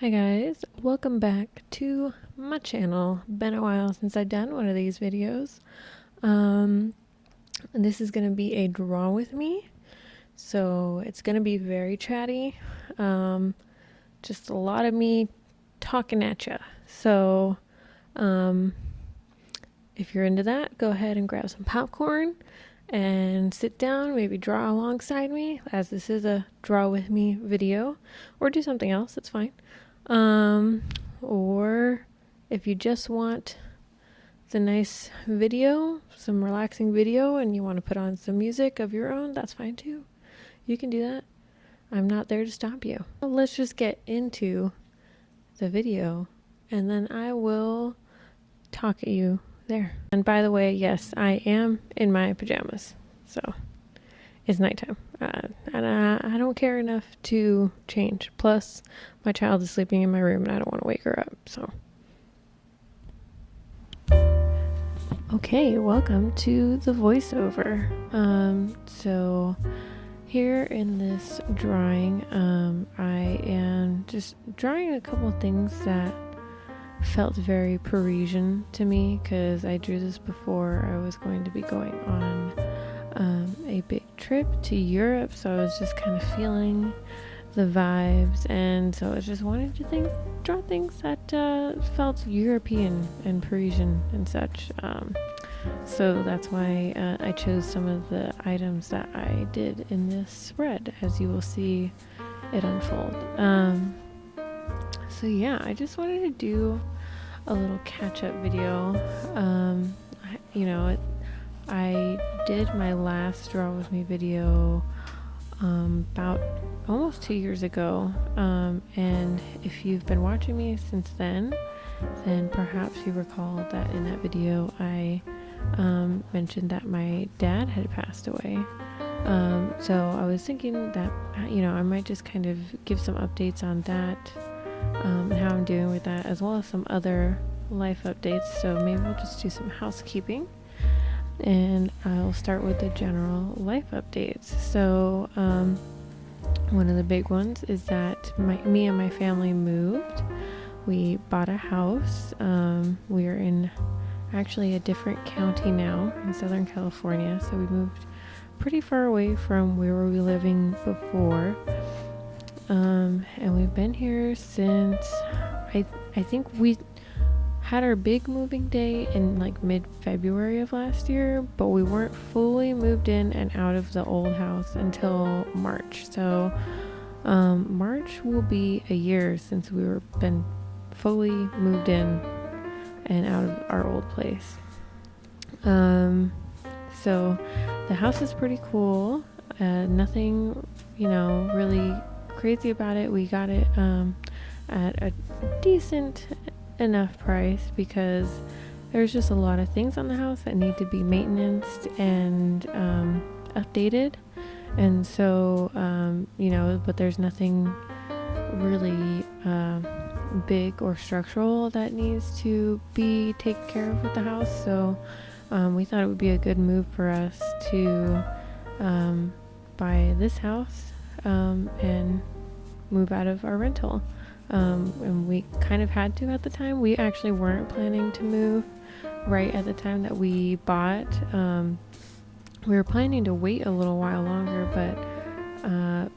Hi guys, welcome back to my channel. Been a while since I've done one of these videos. Um, this is gonna be a draw with me, so it's gonna be very chatty. Um, just a lot of me talking at you. So, um, if you're into that, go ahead and grab some popcorn and sit down, maybe draw alongside me, as this is a draw with me video, or do something else, it's fine. Um, or if you just want the nice video, some relaxing video, and you want to put on some music of your own, that's fine too. You can do that. I'm not there to stop you. Let's just get into the video, and then I will talk at you there. And by the way, yes, I am in my pajamas, so it's nighttime. Uh, and I, I don't care enough to change. Plus, my child is sleeping in my room and I don't want to wake her up. So, okay, welcome to the voiceover. Um, so, here in this drawing, um, I am just drawing a couple things that felt very Parisian to me because I drew this before I was going to be going on um, a big trip to Europe, so I was just kind of feeling the vibes, and so I just wanted to think, draw things that uh, felt European and Parisian and such. Um, so that's why uh, I chose some of the items that I did in this spread, as you will see it unfold. Um, so yeah, I just wanted to do a little catch-up video. Um, you know, it, I did my last Draw With Me video um, about almost two years ago. Um, and if you've been watching me since then, then perhaps you recall that in that video I um, mentioned that my dad had passed away. Um, so I was thinking that, you know, I might just kind of give some updates on that um, and how I'm doing with that, as well as some other life updates. So maybe we'll just do some housekeeping and I'll start with the general life updates. So, um, one of the big ones is that my, me and my family moved. We bought a house. Um, we are in actually a different county now in Southern California, so we moved pretty far away from where we were living before. Um, and we've been here since I I think we had our big moving day in like mid February of last year, but we weren't fully moved in and out of the old house until March. So, um, March will be a year since we were been fully moved in and out of our old place. Um, so the house is pretty cool. Uh, nothing, you know, really crazy about it. We got it um, at a decent enough price because there's just a lot of things on the house that need to be maintained and um, updated. And so, um, you know, but there's nothing really uh, big or structural that needs to be taken care of with the house. So um, we thought it would be a good move for us to um, buy this house um, and move out of our rental um, and we kind of had to at the time. We actually weren't planning to move right at the time that we bought. Um, we were planning to wait a little while longer, but uh,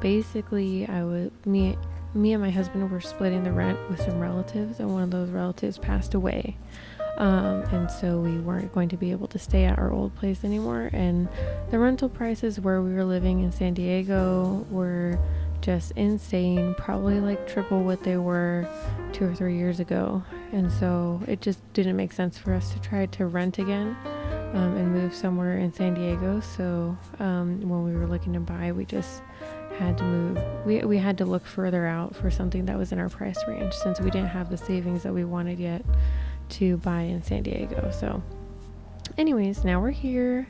basically, I was me me and my husband were splitting the rent with some relatives, and one of those relatives passed away. Um, and so we weren't going to be able to stay at our old place anymore. And the rental prices where we were living in San Diego were just insane, probably like triple what they were two or three years ago. And so it just didn't make sense for us to try to rent again um, and move somewhere in San Diego. So um, when we were looking to buy, we just had to move. We, we had to look further out for something that was in our price range since we didn't have the savings that we wanted yet to buy in San Diego. So, anyways, now we're here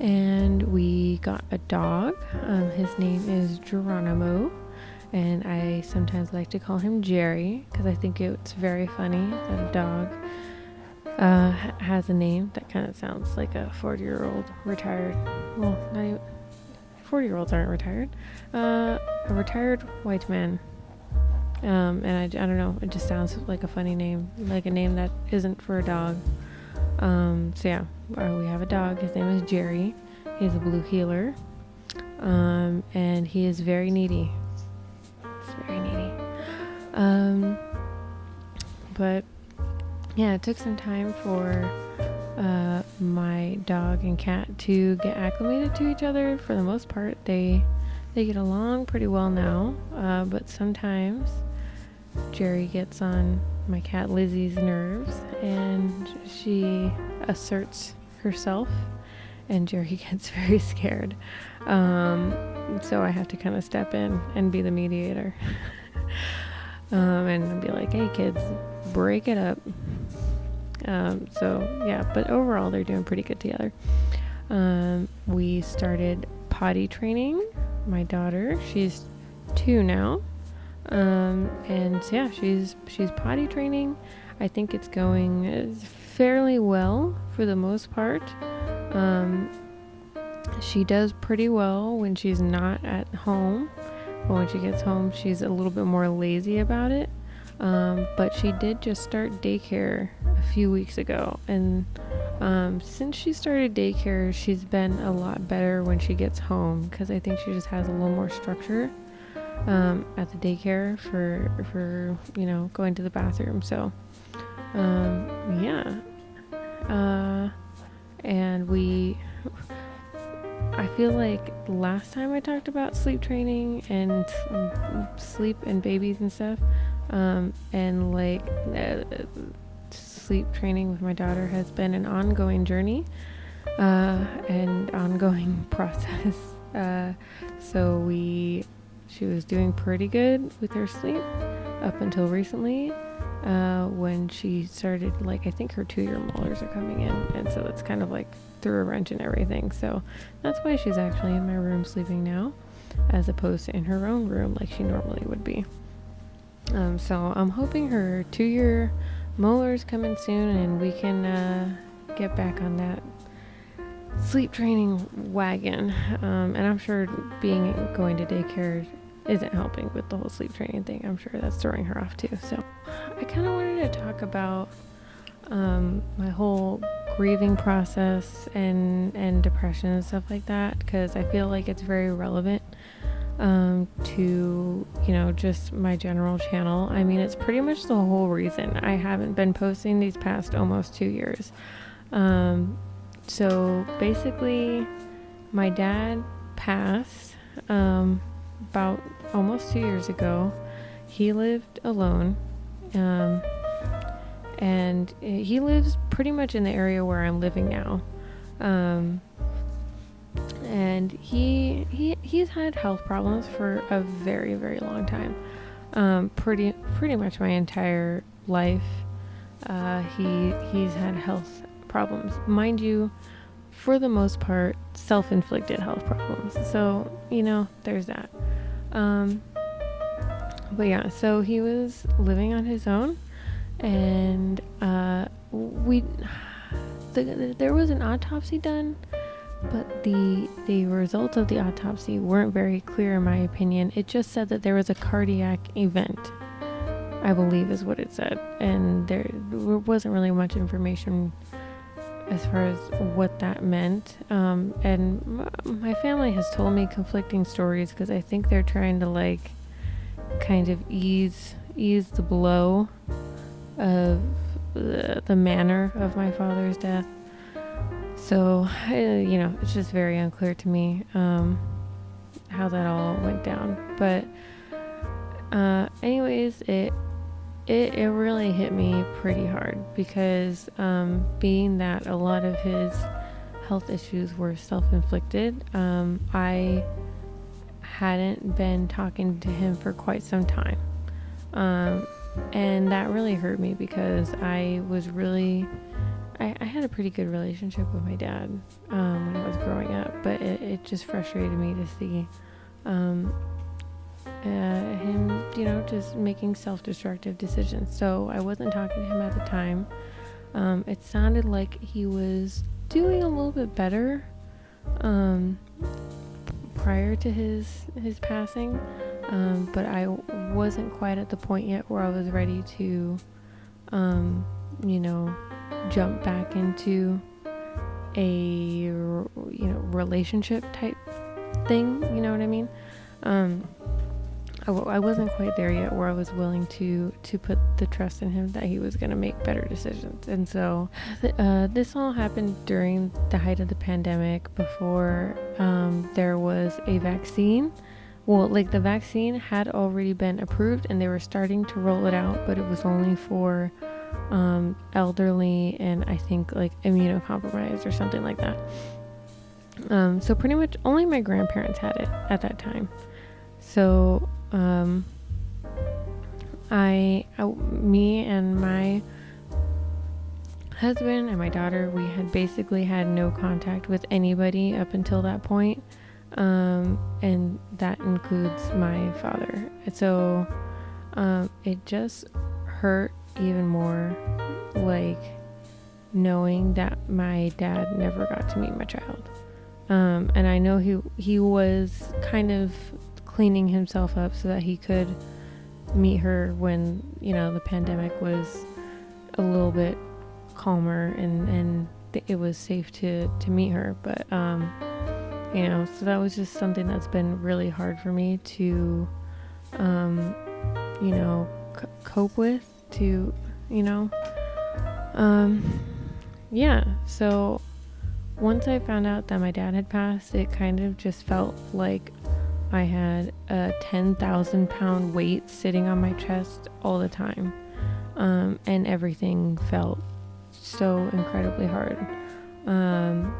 and we got a dog. Um, his name is Geronimo, and I sometimes like to call him Jerry because I think it's very funny that a dog uh, has a name that kind of sounds like a 40 year old retired. Well, not even 40 year olds aren't retired. Uh, a retired white man Um, and I, I don't know, it just sounds like a funny name, like a name that isn't for a dog. Um, so yeah, uh, we have a dog. His name is Jerry. He's a blue heeler. Um, and he is very needy. It's very needy. Um, but yeah, it took some time for uh, my dog and cat to get acclimated to each other. For the most part, they they get along pretty well now. Uh, but sometimes Jerry gets on my cat Lizzie's nerves, and she asserts herself, and Jerry gets very scared. Um, so I have to kind of step in and be the mediator. um, and be like, hey kids, break it up. Um, so yeah, but overall they're doing pretty good together. Um, we started potty training my daughter. She's two now, um, and yeah, she's she's potty training. I think it's going fairly well for the most part. Um, she does pretty well when she's not at home, but when she gets home, she's a little bit more lazy about it. Um, but she did just start daycare a few weeks ago, and um, since she started daycare, she's been a lot better when she gets home because I think she just has a little more structure um, at the daycare for for you know going to the bathroom. So um, yeah, uh, and we. I feel like last time I talked about sleep training and sleep and babies and stuff, um, and like uh, sleep training with my daughter has been an ongoing journey uh, and ongoing process. Uh, so we, she was doing pretty good with her sleep up until recently. Uh, when she started, like, I think her two year molars are coming in, and so it's kind of like threw a wrench in everything. So that's why she's actually in my room sleeping now, as opposed to in her own room like she normally would be. Um, so I'm hoping her two year molars coming soon and we can uh, get back on that sleep training wagon. Um, and I'm sure being going to daycare isn't helping with the whole sleep training thing. I'm sure that's throwing her off too. So I kind of wanted to talk about um, my whole grieving process and and depression and stuff like that because I feel like it's very relevant um, to, you know, just my general channel. I mean, it's pretty much the whole reason I haven't been posting these past almost two years. Um, so basically, my dad passed um, about almost two years ago. He lived alone. Um, and he lives pretty much in the area where I'm living now. Um, and he he he's had health problems for a very very long time um, pretty pretty much my entire life uh, he he's had health problems mind you for the most part self-inflicted health problems so you know there's that um, but yeah so he was living on his own and uh, we the, the, there was an autopsy done but the the results of the autopsy weren't very clear in my opinion. It just said that there was a cardiac event. I believe is what it said, and there wasn't really much information as far as what that meant. Um, and my family has told me conflicting stories because I think they're trying to like kind of ease ease the blow of the, the manner of my father's death so, you know, it's just very unclear to me um, how that all went down. But, uh, anyways, it, it it really hit me pretty hard because um, being that a lot of his health issues were self-inflicted, um, I hadn't been talking to him for quite some time. Um, and that really hurt me because I was really I, I had a pretty good relationship with my dad um, when I was growing up, but it, it just frustrated me to see um, uh, him, you know, just making self destructive decisions. So I wasn't talking to him at the time. Um, it sounded like he was doing a little bit better um, prior to his his passing, um, but I wasn't quite at the point yet where I was ready to, um, you know, jump back into a you know relationship type thing. You know what I mean? Um, I wasn't quite there yet where I was willing to to put the trust in him that he was going to make better decisions. And so uh, this all happened during the height of the pandemic before um, there was a vaccine. Well, like the vaccine had already been approved and they were starting to roll it out, but it was only for um, elderly and I think like immunocompromised or something like that. Um, so pretty much only my grandparents had it at that time. So um, I, I, me and my husband and my daughter, we had basically had no contact with anybody up until that point. Um, and that includes my father. So um, it just hurt even more, like knowing that my dad never got to meet my child. Um, and I know he he was kind of cleaning himself up so that he could meet her when you know the pandemic was a little bit calmer and and it was safe to to meet her. But um you know so that was just something that's been really hard for me to um you know c- cope with to you know. Um yeah so once i found out that my dad had passed it kind of just felt like I had a 10,000 pound weight sitting on my chest all the time. Um, and everything felt so incredibly hard. Um,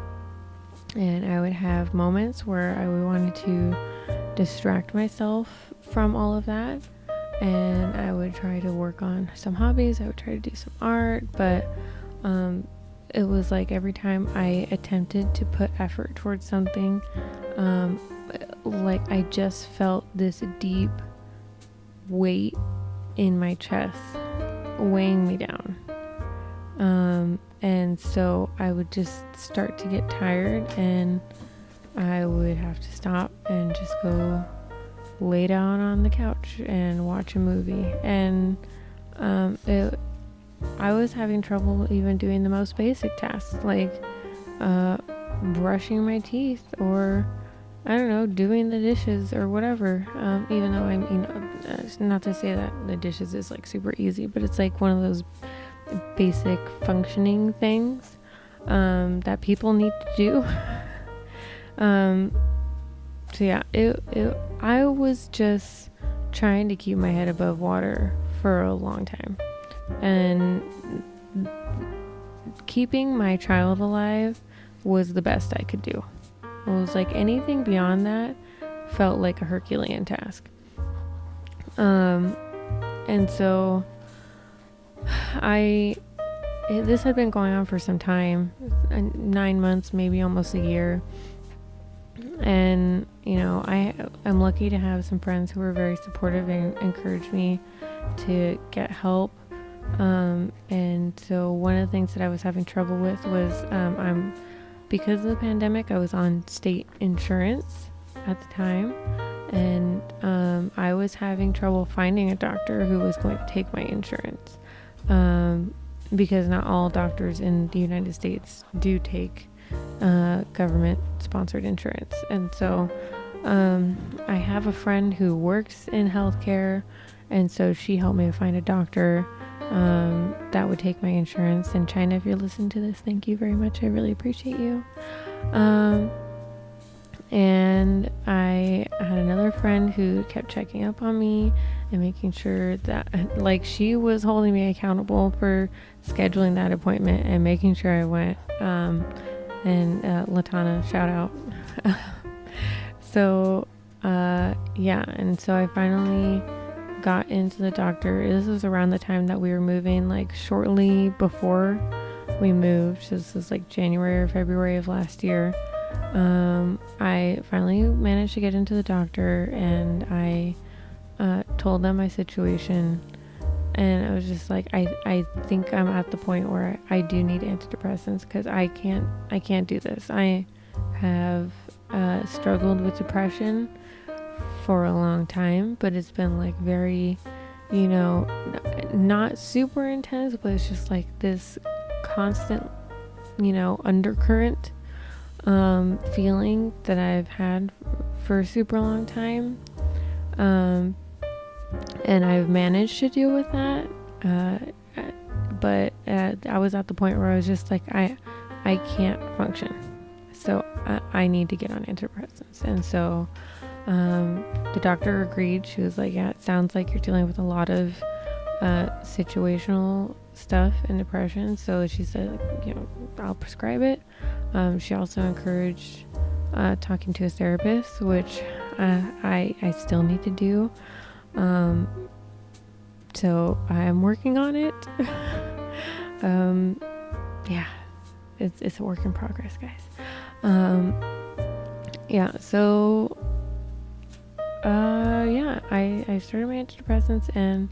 and I would have moments where I wanted to distract myself from all of that. And I would try to work on some hobbies. I would try to do some art, but um, it was like every time I attempted to put effort towards something, um, like I just felt this deep weight in my chest weighing me down. Um, and so I would just start to get tired and I would have to stop and just go lay down on the couch and watch a movie. And um, it, I was having trouble even doing the most basic tasks like uh, brushing my teeth or I don't know, doing the dishes or whatever. Um, even though I mean, uh, not to say that the dishes is like super easy, but it's like one of those basic functioning things um, that people need to do. um, so yeah, it, it, I was just trying to keep my head above water for a long time, and keeping my child alive was the best I could do. It was like anything beyond that felt like a Herculean task. Um, and so I, this had been going on for some time nine months, maybe almost a year. And, you know, I I am lucky to have some friends who were very supportive and encouraged me to get help. Um, and so one of the things that I was having trouble with was um, I'm because of the pandemic, I was on state insurance at the time, and um, I was having trouble finding a doctor who was going to take my insurance um, because not all doctors in the United States do take uh, government sponsored insurance. And so um, I have a friend who works in healthcare, and so she helped me to find a doctor um, that would take my insurance. in China, if you're listening to this, thank you very much. I really appreciate you. Um, and I had another friend who kept checking up on me and making sure that, like, she was holding me accountable for scheduling that appointment and making sure I went. Um, and uh, Latana, shout out. so, uh, yeah, and so I finally got into the doctor. This was around the time that we were moving, like shortly before we moved. This was like January or February of last year. Um, I finally managed to get into the doctor and I uh, told them my situation. And I was just like, I, I think I'm at the point where I do need antidepressants because I can't I can't do this. I have uh, struggled with depression for a long time, but it's been like very, you know, not super intense, but it's just like this constant, you know, undercurrent um, feeling that I've had for a super long time. Um, and I've managed to deal with that. Uh, but uh, I was at the point where I was just like, I, I can't function. So I, I need to get on antidepressants. And so um, the doctor agreed. She was like, Yeah, it sounds like you're dealing with a lot of uh, situational stuff and depression. So she said, You know, I'll prescribe it. Um, she also encouraged uh, talking to a therapist, which uh, I, I still need to do. Um, so I'm working on it. um, yeah, it's, it's a work in progress, guys. Um, yeah, so uh, yeah, I, I started my antidepressants and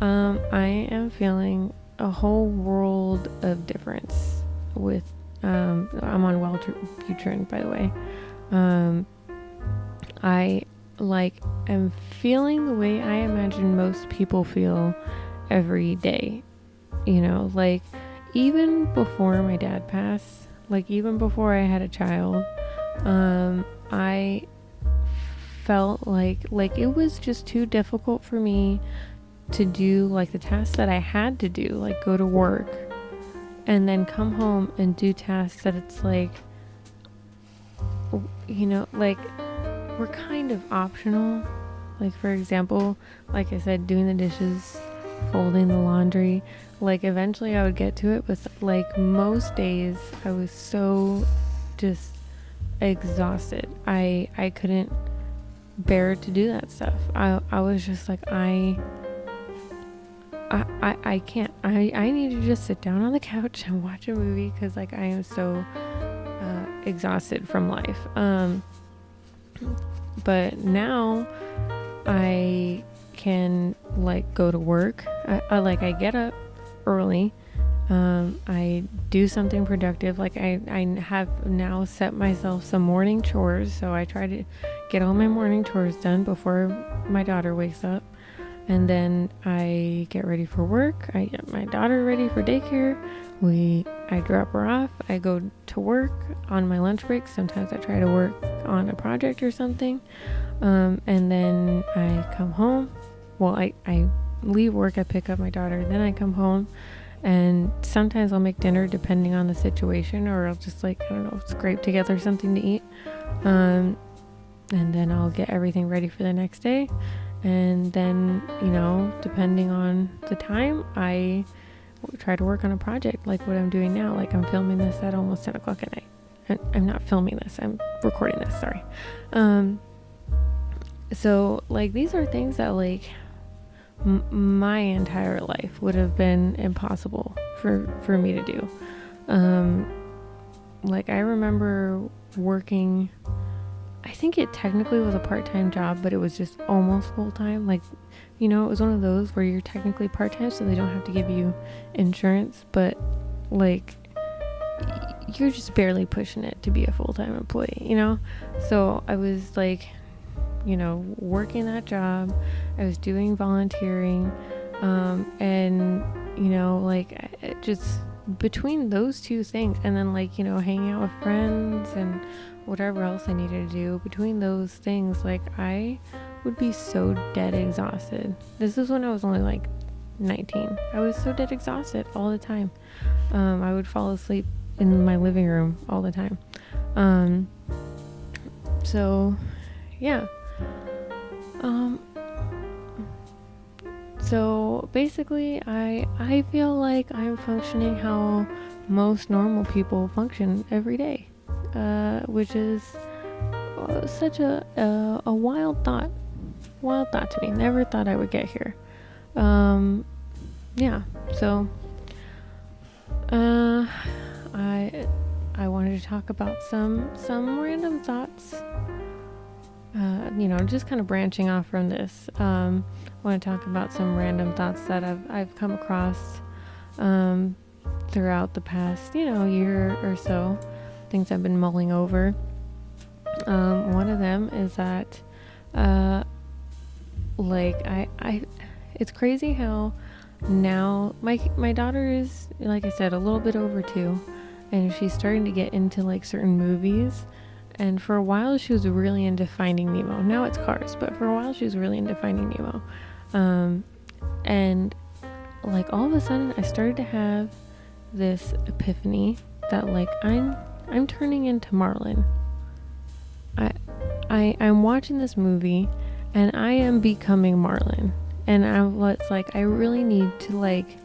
um, I am feeling a whole world of difference with um, I'm on Wellbutrin, by the way. Um, I like am feeling the way I imagine most people feel every day. You know, like even before my dad passed, like even before I had a child, um, I felt like like it was just too difficult for me to do like the tasks that I had to do, like go to work and then come home and do tasks that it's like you know, like were kind of optional. Like for example, like I said, doing the dishes, folding the laundry. Like eventually I would get to it, but like most days I was so just exhausted. I I couldn't bear to do that stuff. I I was just like I I, I, can't. I, I need to just sit down on the couch and watch a movie because like I am so uh, exhausted from life. Um, but now I can like go to work. I, I like I get up early. Um, I do something productive. Like I, I have now set myself some morning chores. So I try to get all my morning chores done before my daughter wakes up. And then I get ready for work. I get my daughter ready for daycare. We I drop her off. I go to work on my lunch break. Sometimes I try to work on a project or something. Um, and then I come home. Well, I, I leave work, I pick up my daughter, then I come home. And sometimes I'll make dinner depending on the situation, or I'll just like, I don't know, scrape together something to eat. Um, and then I'll get everything ready for the next day. And then, you know, depending on the time, I try to work on a project like what I'm doing now. Like I'm filming this at almost 10 o'clock at night. I'm not filming this, I'm recording this, sorry. Um, so, like, these are things that, like, m- my entire life would have been impossible for, for me to do. Um, like, I remember working, I think it technically was a part time job, but it was just almost full time. Like, you know, it was one of those where you're technically part time, so they don't have to give you insurance, but like you're just barely pushing it to be a full time employee, you know? So I was like, you know, working that job, I was doing volunteering, um, and, you know, like just between those two things, and then like, you know, hanging out with friends and whatever else I needed to do, between those things, like I would be so dead exhausted. This is when I was only like 19. I was so dead exhausted all the time. Um, I would fall asleep in my living room all the time. Um, so, yeah. Um, so basically, I I feel like I'm functioning how most normal people function every day, uh, which is uh, such a, a a wild thought wild thought to me. Never thought I would get here. Um, yeah, so uh, I I wanted to talk about some some random thoughts. Uh, you know, just kind of branching off from this. Um, I want to talk about some random thoughts that I've I've come across um, throughout the past, you know, year or so. Things I've been mulling over. Um, one of them is that, uh, like I, I, it's crazy how now my my daughter is like I said a little bit over two, and she's starting to get into like certain movies. And for a while, she was really into Finding Nemo. Now it's Cars, but for a while, she was really into Finding Nemo. Um, and like all of a sudden, I started to have this epiphany that like I'm I'm turning into Marlin. I I I'm watching this movie and I am becoming Marlin. And I was like I really need to like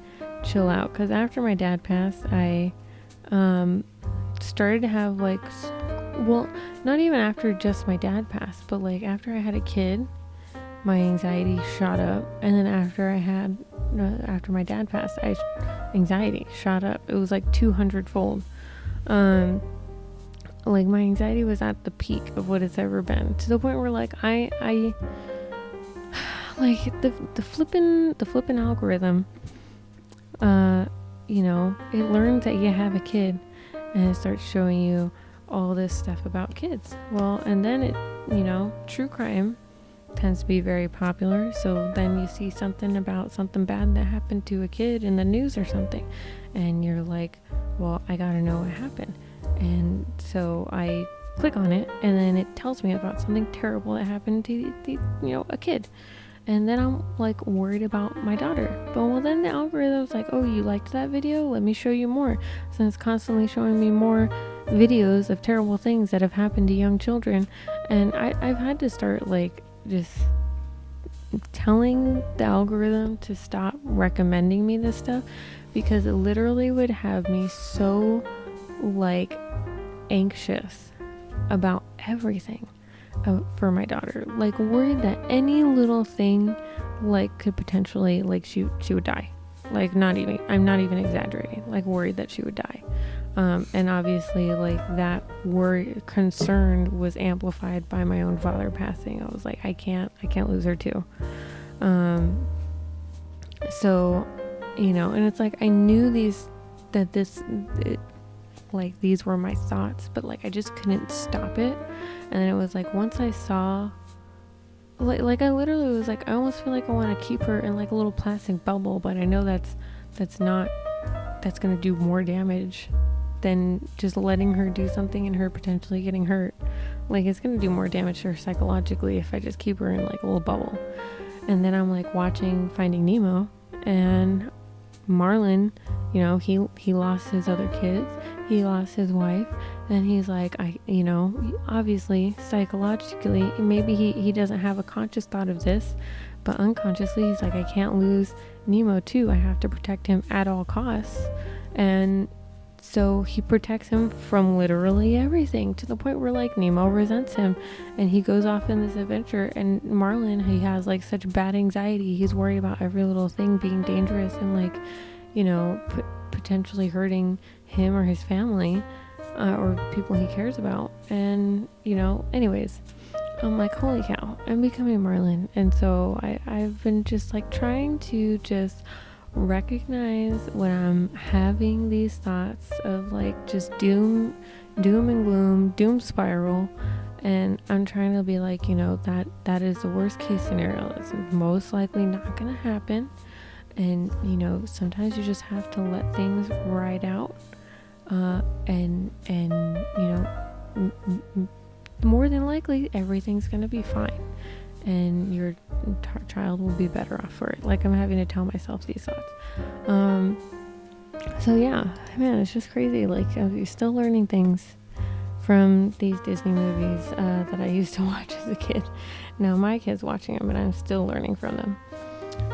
chill out cuz after my dad passed, I um started to have like well, not even after just my dad passed, but like after I had a kid, my anxiety shot up and then after I had after my dad passed, I anxiety shot up. It was like 200 fold. Um, like my anxiety was at the peak of what it's ever been to the point where like I I like the the flipping the flipping algorithm uh you know it learns that you have a kid and it starts showing you all this stuff about kids well and then it you know true crime tends to be very popular. So then you see something about something bad that happened to a kid in the news or something, and you're like, well, I gotta know what happened. And so I click on it, and then it tells me about something terrible that happened to the, you know a kid. And then I'm like worried about my daughter. But well, then the algorithm's like, oh, you liked that video? Let me show you more. So it's constantly showing me more videos of terrible things that have happened to young children. And I, I've had to start like just telling the algorithm to stop recommending me this stuff because it literally would have me so like anxious about everything uh, for my daughter. Like worried that any little thing like could potentially like she she would die. Like not even i'm not even exaggerating. Like worried that she would die um, and obviously, like that worry, concern was amplified by my own father passing. I was like, I can't, I can't lose her too. Um, so, you know, and it's like I knew these, that this, it, like these were my thoughts, but like I just couldn't stop it. And then it was like once I saw, like, like I literally was like, I almost feel like I want to keep her in like a little plastic bubble, but I know that's that's not that's gonna do more damage than just letting her do something and her potentially getting hurt. Like it's gonna do more damage to her psychologically if I just keep her in like a little bubble. And then I'm like watching Finding Nemo and Marlin, you know, he he lost his other kids, he lost his wife, and he's like, I, you know, obviously psychologically, maybe he he doesn't have a conscious thought of this, but unconsciously he's like, I can't lose Nemo too. I have to protect him at all costs, and so he protects him from literally everything to the point where like Nemo resents him and he goes off in this adventure and Marlin he has like such bad anxiety. He's worried about every little thing being dangerous and like, you know, p- potentially hurting him or his family uh, or people he cares about. And, you know, anyways, I'm like, holy cow, I'm becoming Marlin. And so I, I've been just like trying to just recognize when I'm having these thoughts of like just doom, doom and gloom, doom spiral, and I'm trying to be like, you know, that that is the worst case scenario. It's most likely not going to happen, and you know, sometimes you just have to let things ride out, uh, and and you know, m- m- more than likely everything's going to be fine and your child will be better off for it. Like I'm having to tell myself these thoughts. Um, so yeah, man, it's just crazy. Like I'm still learning things from these Disney movies uh, that I used to watch as a kid. Now my kid's watching them, and I'm still learning from them.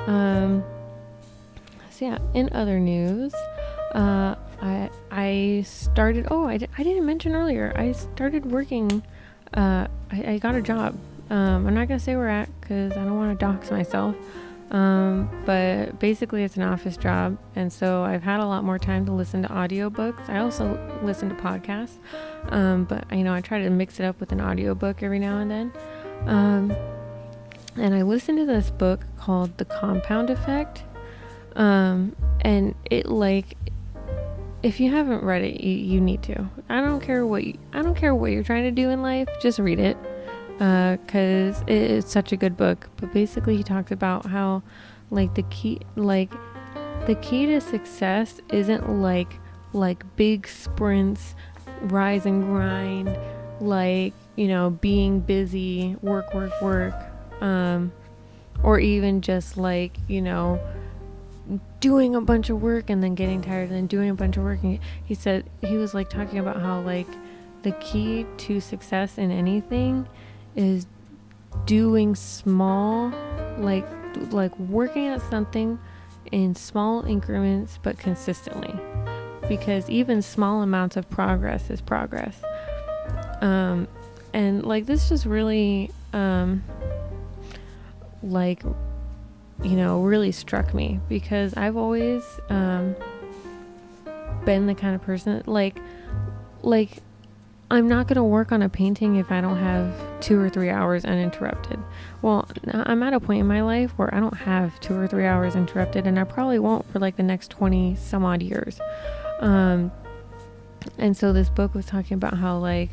Um, so yeah, in other news, uh, I I started. Oh, I, I didn't mention earlier. I started working. Uh, I, I got a job um, I'm not gonna say where we're at because I don't want to dox myself. Um, but basically, it's an office job, and so I've had a lot more time to listen to audiobooks. I also listen to podcasts, um, but you know I try to mix it up with an audiobook every now and then. Um, and I listened to this book called The Compound Effect, um, and it like if you haven't read it, you, you need to. I don't care what you, I don't care what you're trying to do in life. Just read it, because uh, it is such a good book. But basically, he talks about how, like the key, like the key to success isn't like like big sprints, rise and grind, like you know being busy, work, work, work, um, or even just like you know doing a bunch of work and then getting tired and then doing a bunch of work. And he said he was like talking about how like the key to success in anything is doing small like like working at something in small increments but consistently. Because even small amounts of progress is progress. Um and like this just really um like you know, really struck me because I've always um, been the kind of person like, like, I'm not going to work on a painting if I don't have two or three hours uninterrupted. Well, I'm at a point in my life where I don't have two or three hours interrupted, and I probably won't for like the next 20 some odd years. Um, and so this book was talking about how, like,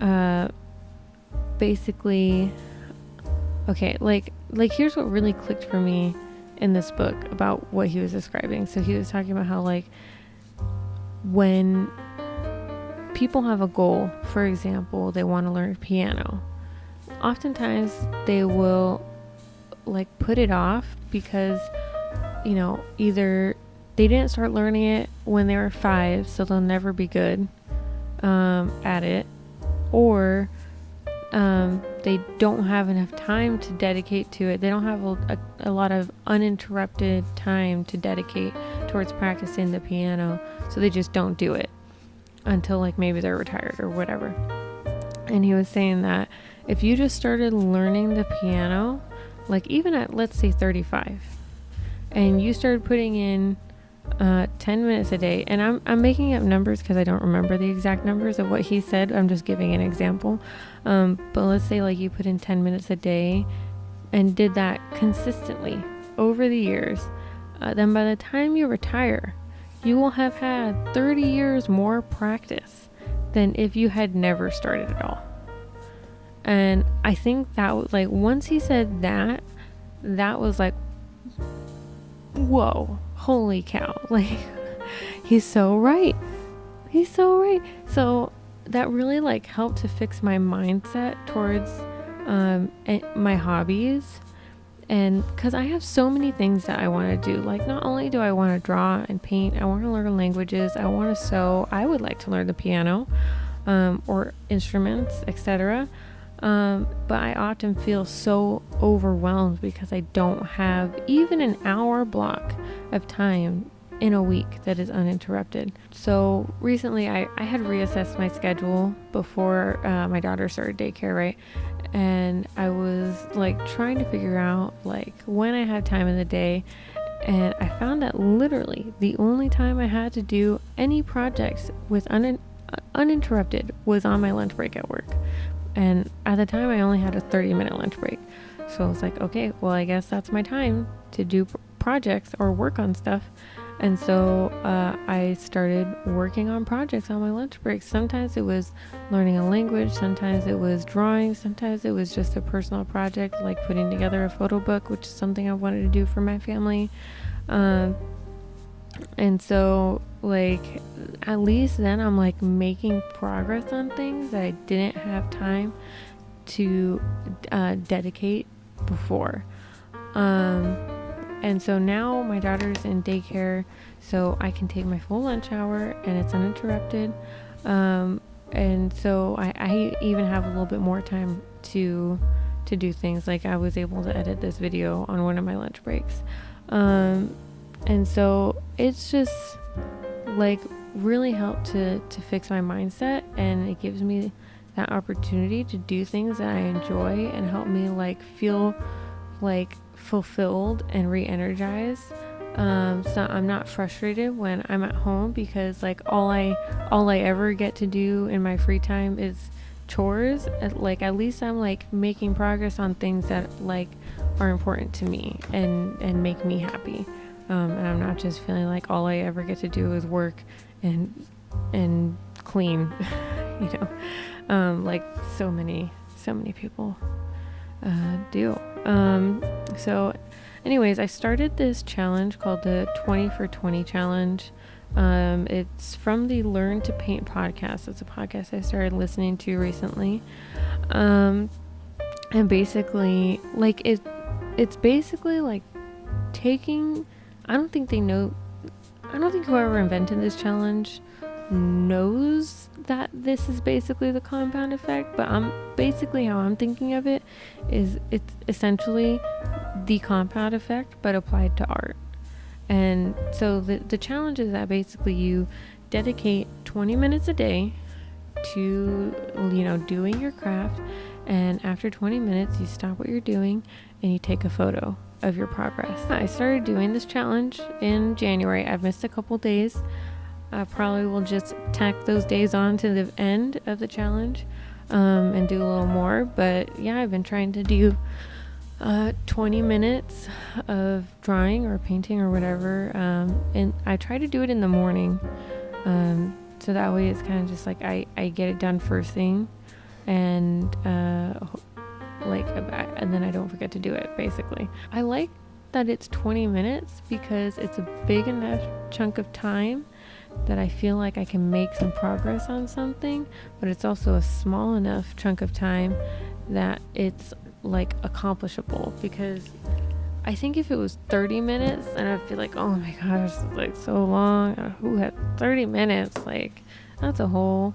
uh, basically, okay, like, like here's what really clicked for me in this book about what he was describing. So he was talking about how like when people have a goal, for example, they want to learn piano. Oftentimes they will like put it off because you know, either they didn't start learning it when they were 5, so they'll never be good um, at it, or um, they don't have enough time to dedicate to it. They don't have a, a, a, lot of uninterrupted time to dedicate towards practicing the piano, so they just don't do it until like maybe they're retired or whatever. And he was saying that if you just started learning the piano, like even at let's say 35, and you started putting in uh, 10 minutes a day. And I'm, I'm making up numbers because I don't remember the exact numbers of what he said. I'm just giving an example. Um, but let's say like you put in 10 minutes a day and did that consistently over the years. Uh, then by the time you retire, you will have had 30 years more practice than if you had never started at all. And I think that like once he said that, that was like, whoa, holy cow. Like, he's so right. He's so right. So that really like helped to fix my mindset towards um, my hobbies. And because I have so many things that I want to do, like not only do I want to draw and paint, I want to learn languages, I want to sew, I would like to learn the piano um, or instruments, etc. Um, but I often feel so overwhelmed because I don't have even an hour block of time in a week that is uninterrupted. So recently I, I had reassessed my schedule before uh, my daughter started daycare, right? And I was like trying to figure out like when I had time in the day. And I found that literally the only time I had to do any projects with un- uninterrupted was on my lunch break at work. And at the time, I only had a 30 minute lunch break. So I was like, okay, well, I guess that's my time to do projects or work on stuff. And so uh, I started working on projects on my lunch break. Sometimes it was learning a language, sometimes it was drawing, sometimes it was just a personal project like putting together a photo book, which is something I wanted to do for my family. Um, and so like at least then I'm like making progress on things that I didn't have time to uh, dedicate before. Um, and so now my daughter's in daycare, so I can take my full lunch hour and it's uninterrupted. Um, and so I, I even have a little bit more time to to do things like I was able to edit this video on one of my lunch breaks. Um, and so it's just like really helped to to fix my mindset and it gives me that opportunity to do things that I enjoy and help me like feel like fulfilled and re-energized. Um, so I'm not frustrated when I'm at home because like all I all I ever get to do in my free time is chores. Like at least I'm like making progress on things that like are important to me and and make me happy. Um, and I'm not just feeling like all I ever get to do is work and and clean, you know, um, like so many so many people uh, do. Um, so, anyways, I started this challenge called the 20 for 20 challenge. Um, it's from the Learn to Paint podcast. It's a podcast I started listening to recently. Um, and basically, like it, it's basically like taking. I don't think they know. I don't think whoever invented this challenge knows that this is basically the compound effect, but I'm basically how I'm thinking of it is it's essentially the compound effect but applied to art. And so the the challenge is that basically you dedicate 20 minutes a day to you know doing your craft and after 20 minutes you stop what you're doing and you take a photo of your progress. I started doing this challenge in January. I've missed a couple days I probably will just tack those days on to the end of the challenge um, and do a little more. But yeah, I've been trying to do uh, 20 minutes of drawing or painting or whatever. Um, and I try to do it in the morning. Um, so that way it's kind of just like I, I get it done first thing and uh, like and then I don't forget to do it basically. I like that it's 20 minutes because it's a big enough chunk of time that I feel like I can make some progress on something, but it's also a small enough chunk of time that it's like accomplishable because I think if it was 30 minutes and I feel like, oh my gosh, it's like so long. Uh, who had 30 minutes? Like, that's a whole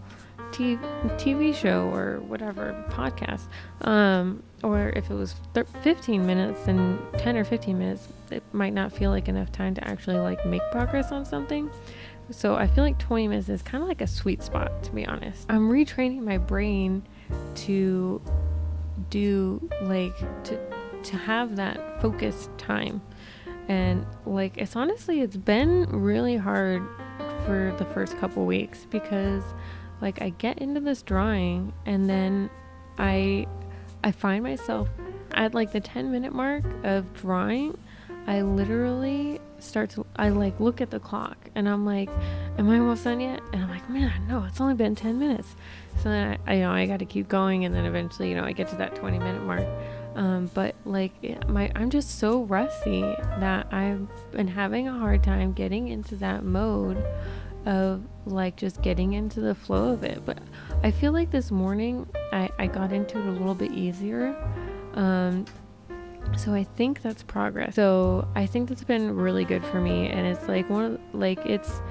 TV show or whatever podcast. Um, or if it was 15 minutes and 10 or 15 minutes, it might not feel like enough time to actually like make progress on something. So I feel like 20 minutes is kind of like a sweet spot, to be honest. I'm retraining my brain to do like to to have that focused time. And like it's honestly it's been really hard for the first couple weeks because like I get into this drawing and then I I find myself at like the 10 minute mark of drawing I literally start to I like look at the clock and I'm like, am I almost done yet? And I'm like, man, no, it's only been 10 minutes. So then I, I you know I got to keep going and then eventually you know I get to that 20 minute mark. Um, but like my I'm just so rusty that I've been having a hard time getting into that mode of like just getting into the flow of it. But I feel like this morning I, I got into it a little bit easier. Um, so I think that's progress. So I think that's been really good for me and it's like one of like it's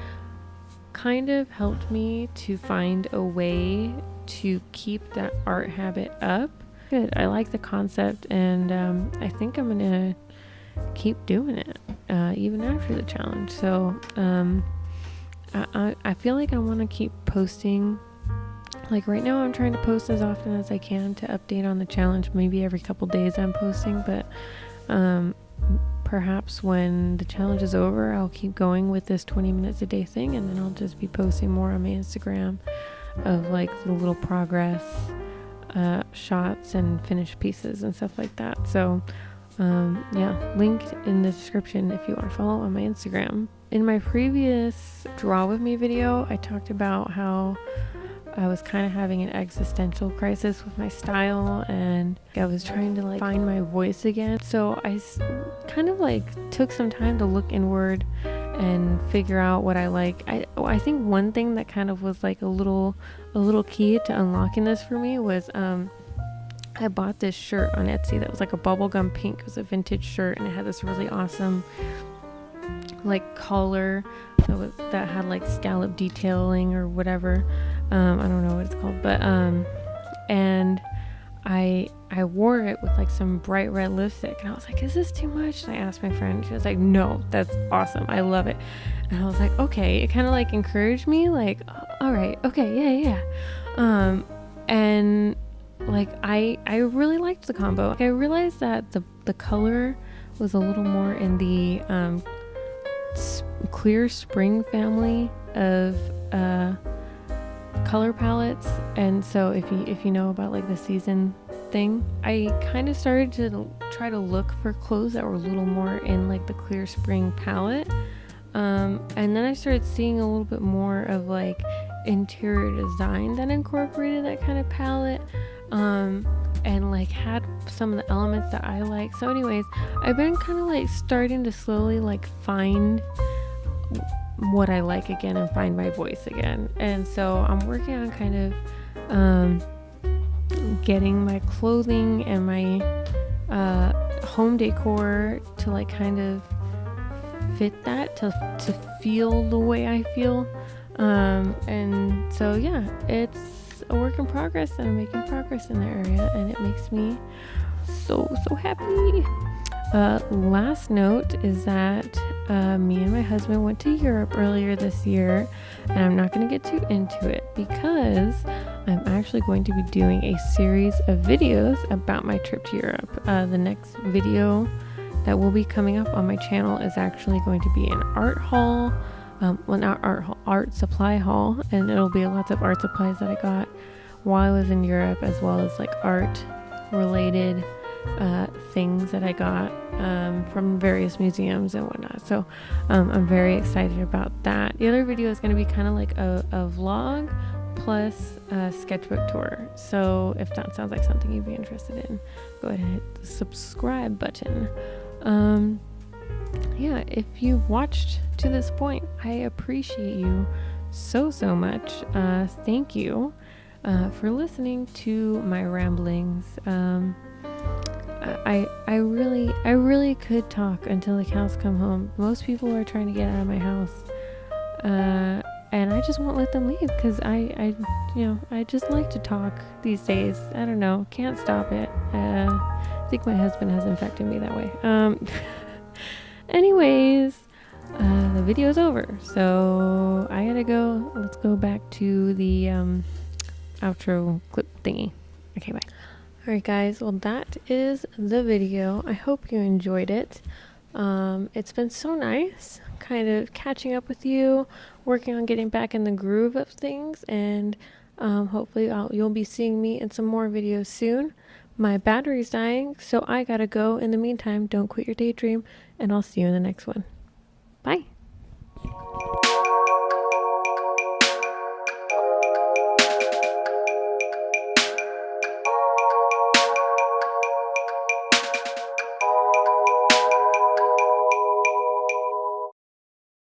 kind of helped me to find a way to keep that art habit up. Good. I like the concept and um, I think I'm gonna keep doing it uh, even after the challenge. So um, I, I, I feel like I want to keep posting like right now, I'm trying to post as often as I can to update on the challenge. Maybe every couple days I'm posting, but um, perhaps when the challenge is over, I'll keep going with this 20 minutes a day thing, and then I'll just be posting more on my Instagram of like the little progress uh, shots and finished pieces and stuff like that. So, um, yeah, linked in the description if you want to follow on my Instagram. In my previous Draw With Me video, I talked about how I was kind of having an existential crisis with my style and I was trying to like find my voice again. So I kind of like took some time to look inward and figure out what I like. I I think one thing that kind of was like a little a little key to unlocking this for me was um I bought this shirt on Etsy that was like a bubblegum pink. It was a vintage shirt and it had this really awesome like collar that was that had like scallop detailing or whatever. Um, I don't know what it's called, but um, and I I wore it with like some bright red lipstick, and I was like, "Is this too much?" And I asked my friend. She was like, "No, that's awesome. I love it." And I was like, "Okay." It kind of like encouraged me, like, "All right, okay, yeah, yeah." Um, and like I I really liked the combo. Like, I realized that the the color was a little more in the um, clear spring family of uh color palettes and so if you if you know about like the season thing i kind of started to try to look for clothes that were a little more in like the clear spring palette Um, and then I started seeing a little bit more of like interior design that incorporated that kind of palette. Um, and like had some of the elements that I like. So, anyways, I've been kind of like starting to slowly like find what I like again and find my voice again. And so I'm working on kind of um, getting my clothing and my uh, home decor to like kind of fit that to to feel the way I feel. Um, and so yeah, it's a work in progress and I'm making progress in the area and it makes me so so happy. Uh, last note is that uh, me and my husband went to Europe earlier this year, and I'm not going to get too into it because I'm actually going to be doing a series of videos about my trip to Europe. Uh, the next video that will be coming up on my channel is actually going to be an art haul. Um, well, not art haul, art supply haul, and it'll be lots of art supplies that I got while I was in Europe, as well as like art related uh, things that I got um, from various museums and whatnot. So um, I'm very excited about that. The other video is going to be kind of like a, a, vlog plus a sketchbook tour. So if that sounds like something you'd be interested in, go ahead and hit the subscribe button. Um, yeah, if you've watched to this point, I appreciate you so, so much. Uh, thank you uh, for listening to my ramblings. Um, I I really I really could talk until the cows come home. Most people are trying to get out of my house, uh, and I just won't let them leave because I I you know I just like to talk these days. I don't know, can't stop it. Uh, I think my husband has infected me that way. Um, anyways, uh, the video's over, so I gotta go. Let's go back to the um, outro clip thingy. Okay, bye. Alright, guys, well, that is the video. I hope you enjoyed it. Um, it's been so nice kind of catching up with you, working on getting back in the groove of things, and um, hopefully I'll, you'll be seeing me in some more videos soon. My battery's dying, so I gotta go. In the meantime, don't quit your daydream, and I'll see you in the next one. Bye.